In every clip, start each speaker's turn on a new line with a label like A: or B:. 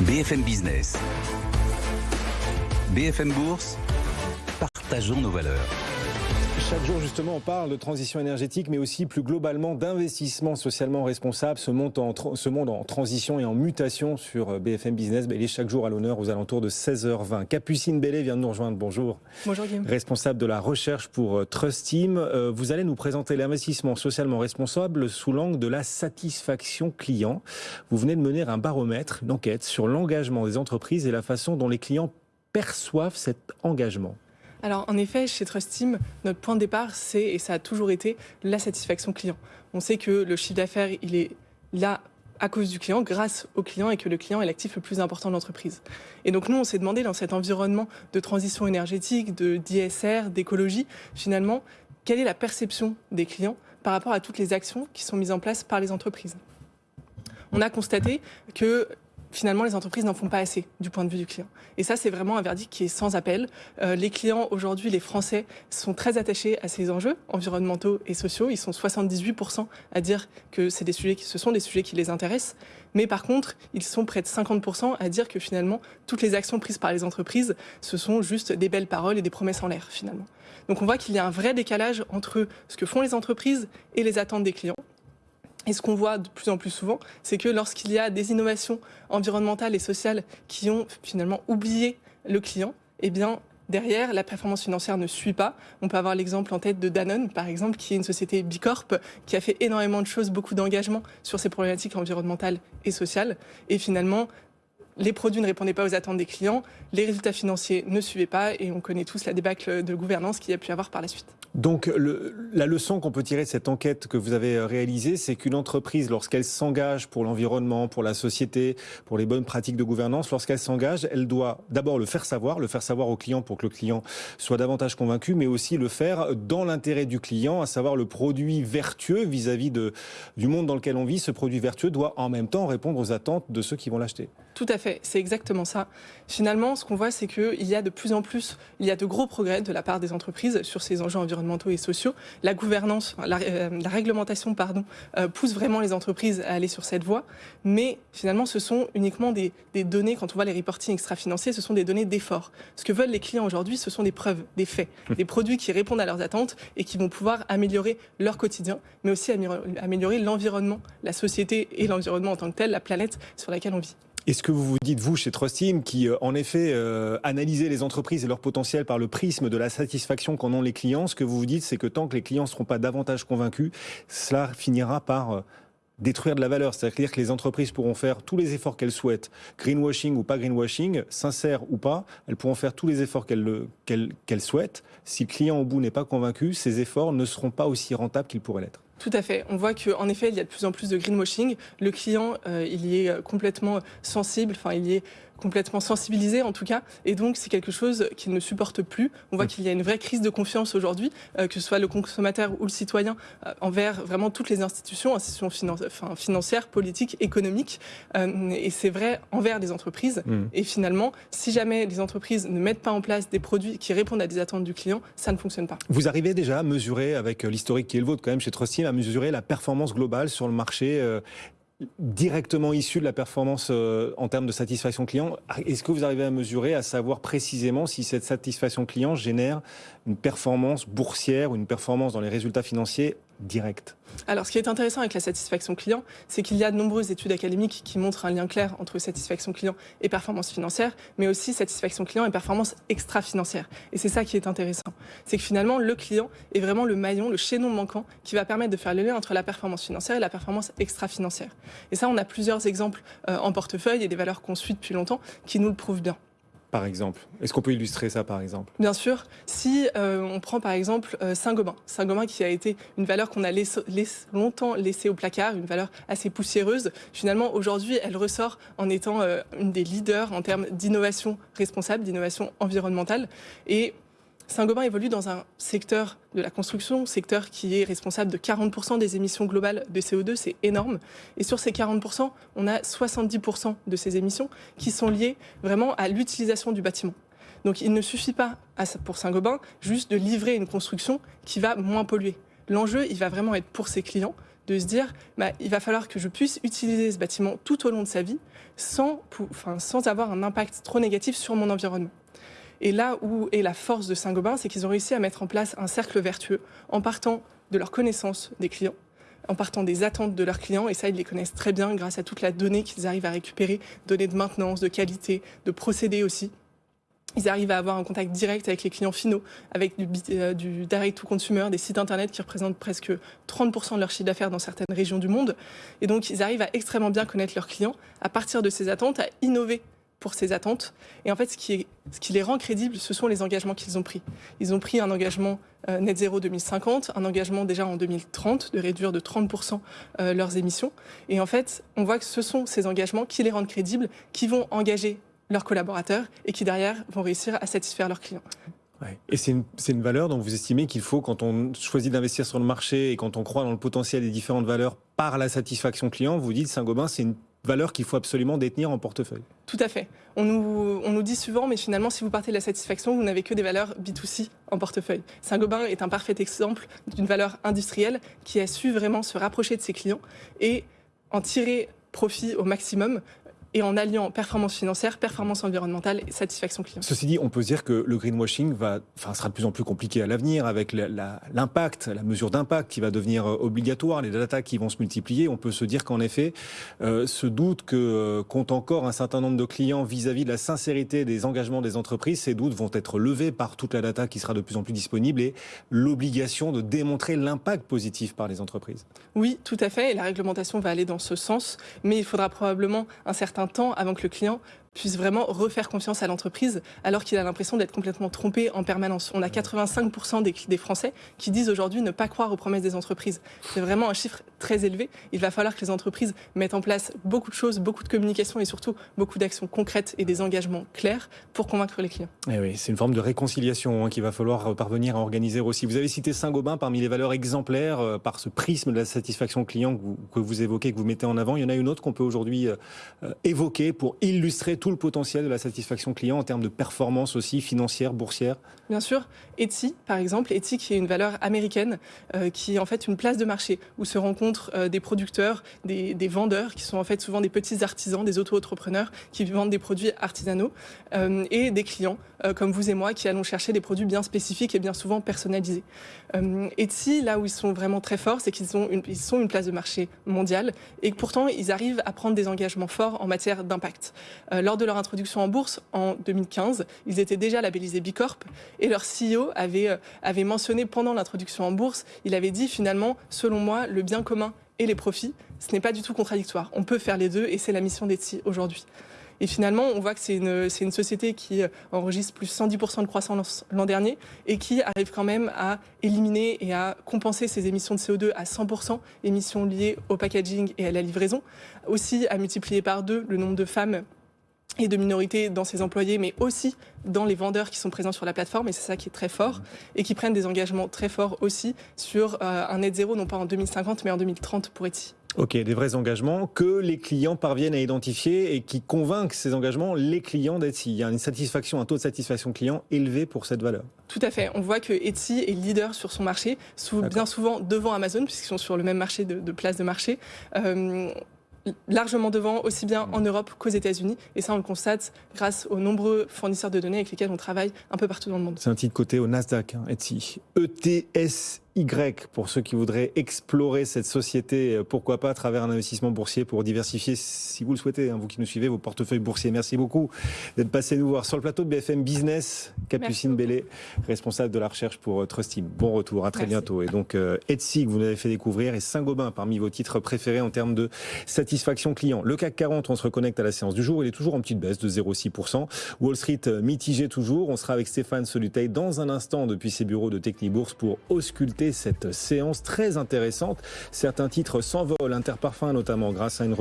A: BFM Business. BFM Bourse. Partageons nos valeurs.
B: Chaque jour, justement, on parle de transition énergétique, mais aussi plus globalement d'investissement socialement responsable. Ce monde, en, ce monde en transition et en mutation sur euh, BFM Business, il est chaque jour à l'honneur aux alentours de 16h20. Capucine Bellet vient de nous rejoindre. Bonjour.
C: Bonjour Guillaume.
B: Responsable de la recherche pour euh, Trust Team. Euh, vous allez nous présenter l'investissement socialement responsable sous l'angle de la satisfaction client. Vous venez de mener un baromètre, une enquête sur l'engagement des entreprises et la façon dont les clients perçoivent cet engagement.
C: Alors en effet, chez Trust Team, notre point de départ, c'est, et ça a toujours été, la satisfaction client. On sait que le chiffre d'affaires, il est là à cause du client, grâce au client, et que le client est l'actif le plus important de l'entreprise. Et donc nous, on s'est demandé dans cet environnement de transition énergétique, de d'ISR, d'écologie, finalement, quelle est la perception des clients par rapport à toutes les actions qui sont mises en place par les entreprises? On a constaté que finalement, les entreprises n'en font pas assez du point de vue du client. Et ça, c'est vraiment un verdict qui est sans appel. Euh, les clients, aujourd'hui, les Français, sont très attachés à ces enjeux environnementaux et sociaux. Ils sont 78% à dire que ce sont des sujets qui les intéressent. Mais par contre, ils sont près de 50% à dire que finalement, toutes les actions prises par les entreprises, ce sont juste des belles paroles et des promesses en l'air, finalement. Donc on voit qu'il y a un vrai décalage entre ce que font les entreprises et les attentes des clients. Et ce qu'on voit de plus en plus souvent, c'est que lorsqu'il y a des innovations environnementales et sociales qui ont finalement oublié le client, eh bien, derrière, la performance financière ne suit pas. On peut avoir l'exemple en tête de Danone, par exemple, qui est une société Bicorp, qui a fait énormément de choses, beaucoup d'engagement sur ces problématiques environnementales et sociales. Et finalement, les produits ne répondaient pas aux attentes des clients, les résultats financiers ne suivaient pas, et on connaît tous la débâcle de gouvernance qu'il y a pu avoir par la suite.
B: Donc la leçon qu'on peut tirer de cette enquête que vous avez euh, réalisée, c'est qu'une entreprise, lorsqu'elle s'engage pour l'environnement, pour la société, pour les bonnes pratiques de gouvernance, lorsqu'elle s'engage, elle doit d'abord le faire savoir, le faire savoir au client pour que le client soit davantage convaincu, mais aussi le faire dans l'intérêt du client, à savoir le produit vertueux vis-à-vis du monde dans lequel on vit. Ce produit vertueux doit en même temps répondre aux attentes de ceux qui vont l'acheter.
C: Tout à fait, c'est exactement ça. Finalement, ce qu'on voit, c'est qu'il y a de plus en plus, il y a de gros progrès de la part des entreprises sur ces enjeux environnementaux et sociaux. La gouvernance, la, euh, réglementation, pardon, euh, pousse vraiment les entreprises à aller sur cette voie. Mais finalement, ce sont uniquement des, données, quand on voit les reporting extra-financiers, ce sont des données d'effort. Ce que veulent les clients aujourd'hui, ce sont des preuves, des faits, hum. des produits qui répondent à leurs attentes et qui vont pouvoir améliorer leur quotidien, mais aussi améliorer l'environnement, la société et l'environnement en tant que tel, la planète sur laquelle on vit.
B: Est-ce que vous vous dites, vous, chez Trust Team, qui euh, en effet euh, analysez les entreprises et leur potentiel par le prisme de la satisfaction qu'en ont les clients, ce que vous vous dites, c'est que tant que les clients ne seront pas davantage convaincus, cela finira par euh, détruire de la valeur. C'est-à-dire que les entreprises pourront faire tous les efforts qu'elles souhaitent, greenwashing ou pas greenwashing, sincère ou pas, elles pourront faire tous les efforts qu'elles souhaitent. Si le client au bout n'est pas convaincu, ces efforts ne seront pas aussi rentables qu'ils pourraient l'être.
C: Tout à fait. On voit qu'en effet, il y a de plus en plus de greenwashing. Le client, euh, il y est euh, complètement sensible, enfin, il y est complètement sensibilisé en tout cas, et donc c'est quelque chose qu'il ne supporte plus. On voit mm. qu'il y a une vraie crise de confiance aujourd'hui, euh, que ce soit le consommateur ou le citoyen, envers vraiment toutes les institutions, institutions financières, politiques, économiques, et c'est vrai envers les entreprises. Mm. Et finalement, si jamais les entreprises ne mettent pas en place des produits qui répondent à des attentes du client, ça ne fonctionne pas.
B: Vous arrivez déjà à mesurer, avec l'historique qui est le vôtre quand même chez À mesurer la performance globale sur le marché euh, directement issu de la performance euh, en termes de satisfaction client. Est-ce que vous arrivez à mesurer, à savoir précisément si cette satisfaction client génère une performance boursière ou une performance dans les résultats financiers directe
C: alors, ce qui est intéressant avec la satisfaction client, c'est qu'il y a de nombreuses études académiques qui montrent un lien clair entre satisfaction client et performance financière, mais aussi satisfaction client et performance extra-financière. Et c'est ça qui est intéressant. C'est que finalement, le client est vraiment le maillon, le chaînon manquant qui va permettre de faire le lien entre la performance financière et la performance extra-financière. Et ça, on a plusieurs exemples euh, en portefeuille et des valeurs qu'on suit depuis longtemps qui nous le prouvent bien
B: par exemple Est-ce qu'on peut illustrer ça, par exemple?
C: Bien sûr. Si euh, on prend, par exemple, euh, Saint-Gobain. Saint-Gobain qui a été une valeur qu'on a longtemps laissée au placard, une valeur assez poussiéreuse. Finalement, aujourd'hui, elle ressort en étant euh, une des leaders en termes d'innovation responsable, d'innovation environnementale. Et Saint-Gobain évolue dans un secteur de la construction, secteur qui est responsable de 40% des émissions globales de CO2, c'est énorme. Et sur ces 40%, on a 70% de ces émissions qui sont liées vraiment à l'utilisation du bâtiment. Donc il ne suffit pas pour Saint-Gobain juste de livrer une construction qui va moins polluer. L'enjeu, il va vraiment être pour ses clients de se dire bah, il va falloir que je puisse utiliser ce bâtiment tout au long de sa vie sans, avoir un impact trop négatif sur mon environnement. Et là où est la force de Saint-Gobain, c'est qu'ils ont réussi à mettre en place un cercle vertueux en partant de leur connaissance des clients, en partant des attentes de leurs clients, et ça, ils les connaissent très bien grâce à toute la donnée qu'ils arrivent à récupérer, données de maintenance, de qualité, de procédés aussi. Ils arrivent à avoir un contact direct avec les clients finaux, avec du, euh, du direct to consumer, des sites internet qui représentent presque 30% de leur chiffre d'affaires dans certaines régions du monde. Et donc, ils arrivent à extrêmement bien connaître leurs clients, à partir de ces attentes, à innover pour ces attentes. Et en fait, ce qui, est, ce qui les rend crédibles, ce sont les engagements qu'ils ont pris. Ils ont pris un engagement euh, net zéro 2050, un engagement déjà en 2030 de réduire de 30% euh, leurs émissions. Et en fait, on voit que ce sont ces engagements qui les rendent crédibles, qui vont engager leurs collaborateurs et qui derrière vont réussir à satisfaire leurs clients.
B: Et c'est une, une, valeur dont vous estimez qu'il faut, quand on choisit d'investir sur le marché et quand on croit dans le potentiel des différentes valeurs par la satisfaction client, vous dites Saint-Gobain, c'est une valeur qu'il faut absolument détenir en portefeuille.
C: Tout à fait. On nous, on nous, dit souvent, mais finalement, si vous partez de la satisfaction, vous n'avez que des valeurs B2C en portefeuille. Saint-Gobain est un parfait exemple d'une valeur industrielle qui a su vraiment se rapprocher de ses clients et en tirer profit au maximum et en alliant performance financière, performance environnementale et satisfaction client.
B: Ceci dit, on peut dire que le greenwashing va, enfin, sera de plus en plus compliqué à l'avenir avec l'impact, la, la, mesure d'impact qui va devenir euh, obligatoire, les data qui vont se multiplier. On peut se dire qu'en effet, euh, ce doute que euh, compte encore un certain nombre de clients vis-à-vis -vis de la sincérité des engagements des entreprises, ces doutes vont être levés par toute la data qui sera de plus en plus disponible et l'obligation de démontrer l'impact positif par les entreprises.
C: Oui, tout à fait. Et la réglementation va aller dans ce sens, mais il faudra probablement un certain temps avant que le client puisse vraiment refaire confiance à l'entreprise alors qu'il a l'impression d'être complètement trompé en permanence. On a 85% des, des, Français qui disent aujourd'hui ne pas croire aux promesses des entreprises. C'est vraiment un chiffre très élevé. Il va falloir que les entreprises mettent en place beaucoup de choses, beaucoup de communication et surtout beaucoup d'actions concrètes et des engagements clairs pour convaincre les clients.
B: Et eh oui, c'est une forme de réconciliation hein, qu'il va falloir parvenir à organiser aussi. Vous avez cité Saint-Gobain parmi les valeurs exemplaires euh, par ce prisme de la satisfaction client que vous, que vous, évoquez, que vous mettez en avant. Il y en a une autre qu'on peut aujourd'hui euh, évoquer pour illustrer tout le potentiel de la satisfaction client en termes de performance aussi financière, boursière
C: Bien sûr. Etsy, par exemple, Etsy qui est une valeur américaine, euh, qui est en fait une place de marché où se rencontrent euh, des producteurs, des, vendeurs, qui sont en fait souvent des petits artisans, des auto-entrepreneurs qui vendent des produits artisanaux, euh, et des clients comme vous et moi qui allons chercher des produits bien spécifiques et bien souvent personnalisés. Etsy, là où ils sont vraiment très forts, c'est qu'ils sont, une, place de marché mondiale et pourtant ils arrivent à prendre des engagements forts en matière d'impact. Euh, de leur introduction en bourse en 2015, ils étaient déjà labellisés B Corp et leur CEO avait, euh, avait mentionné pendant l'introduction en bourse, il avait dit finalement, selon moi, le bien commun et les profits, ce n'est pas du tout contradictoire. On peut faire les deux et c'est la mission d'Etsy aujourd'hui. Et finalement, on voit que c'est une, une, société qui euh, enregistre plus 110% de croissance l'an dernier et qui arrive quand même à éliminer et à compenser ses émissions de CO2 à 100%, émissions liées au packaging et à la livraison. Aussi à multiplier par deux le nombre de femmes et de minorités dans ses employés, mais aussi dans les vendeurs qui sont présents sur la plateforme, et c'est ça qui est très fort, et qui prennent des engagements très forts aussi sur euh, un net zéro, non pas en 2050, mais en 2030 pour Etsy.
B: Ok, des vrais engagements que les clients parviennent à identifier et qui convainquent ces engagements les clients d'Etsy. Il y a une satisfaction, un taux de satisfaction client élevé pour cette valeur.
C: Tout à fait. On voit que Etsy est leader sur son marché, bien souvent devant Amazon, puisqu'ils sont sur le même marché de, de place de marché. Euh, largement devant, aussi bien en Europe qu'aux États-Unis. Et ça, on le constate grâce aux nombreux fournisseurs de données avec lesquels on travaille un peu partout dans le monde.
B: C'est un titre côté au Nasdaq, hein, Etsy. ETS y pour ceux qui voudraient explorer cette société, euh, pourquoi pas à travers un investissement boursier pour diversifier, si vous le souhaitez, hein, vous qui nous suivez, vos portefeuilles boursiers. Merci beaucoup d'être passé nous voir sur le plateau de BFM Business. Capucine Bellé, responsable de la recherche pour euh, Trustim. Bon retour, à très Merci. bientôt. Et donc euh, Etsy, que vous nous avez fait découvrir, et Saint-Gobain parmi vos titres préférés en termes de satisfaction client. Le CAC 40, on se reconnecte à la séance du jour, il est toujours en petite baisse de 0,6%. Wall Street mitigé toujours. On sera avec Stéphane Soluteil dans un instant depuis ses bureaux de Technibourse pour ausculter cette séance très intéressante. Certains titres s'envolent, Interparfum notamment, grâce à une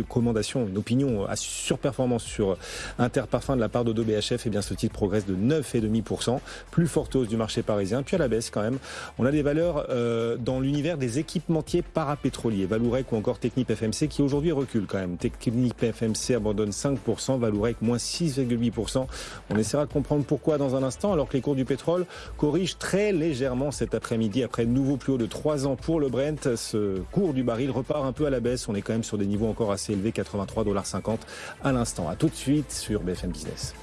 B: recommandation, une opinion à surperformance sur Interparfum de la part d'Odo BHF, et bien ce titre progresse de 9,5%. Plus forte hausse du marché parisien, puis à la baisse quand même. On a des valeurs euh, dans l'univers des équipementiers parapétroliers, Valourec ou encore Technip FMC qui aujourd'hui recule quand même. Technip FMC abandonne 5%, Valourec moins 6,8%. On essaiera de comprendre pourquoi dans un instant, alors que les cours du pétrole corrigent très légèrement cet après-midi après de nouveau plus haut de 3 ans pour le Brent. Ce cours du baril repart un peu à la baisse. On est quand même sur des niveaux encore assez élevés, 83,50$ à l'instant. À tout de suite sur BFM Business.